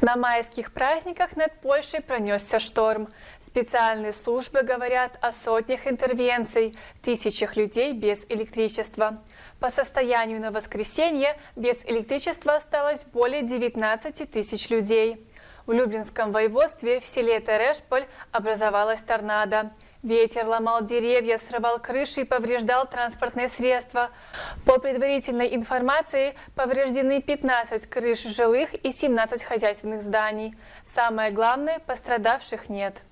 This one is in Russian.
На майских праздниках над Польшей пронесся шторм. Специальные службы говорят о сотнях интервенций, тысячах людей без электричества. По состоянию на воскресенье без электричества осталось более 19 тысяч людей. В Люблинском воеводстве в селе Терешполь образовалась торнадо. Ветер ломал деревья, срывал крыши и повреждал транспортные средства. По предварительной информации, повреждены 15 крыш жилых и 17 хозяйственных зданий. Самое главное, пострадавших нет.